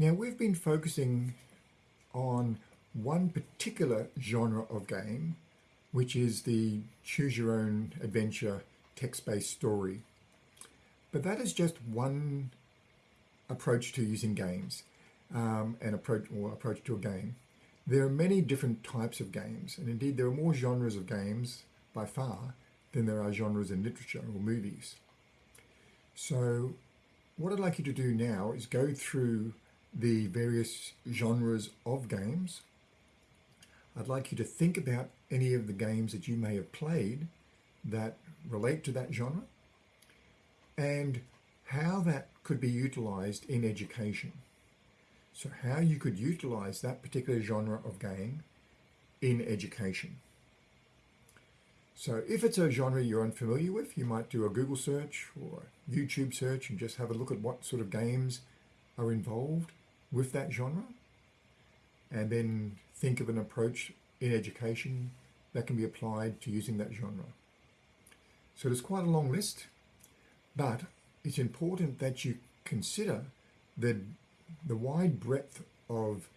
Now we've been focusing on one particular genre of game, which is the choose your own adventure text-based story. But that is just one approach to using games, um, an approach or approach to a game. There are many different types of games, and indeed there are more genres of games by far than there are genres in literature or movies. So what I'd like you to do now is go through the various genres of games. I'd like you to think about any of the games that you may have played that relate to that genre and how that could be utilized in education. So how you could utilize that particular genre of game in education. So if it's a genre you're unfamiliar with, you might do a Google search or a YouTube search and just have a look at what sort of games are involved with that genre and then think of an approach in education that can be applied to using that genre. So there's quite a long list, but it's important that you consider the, the wide breadth of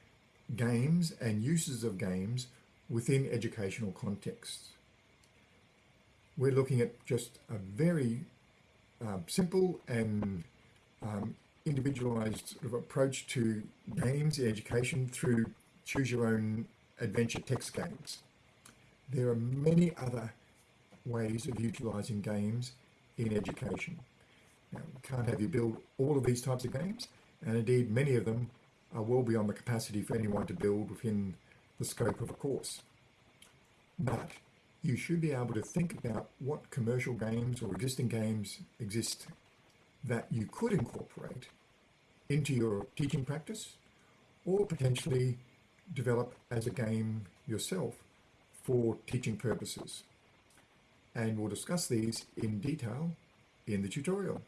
games and uses of games within educational contexts. We're looking at just a very um, simple and um, individualized approach to games in education through choose your own adventure text games. There are many other ways of utilizing games in education. Now, we can't have you build all of these types of games, and indeed many of them are well beyond the capacity for anyone to build within the scope of a course. But you should be able to think about what commercial games or existing games exist that you could incorporate into your teaching practice or potentially develop as a game yourself for teaching purposes. And we'll discuss these in detail in the tutorial.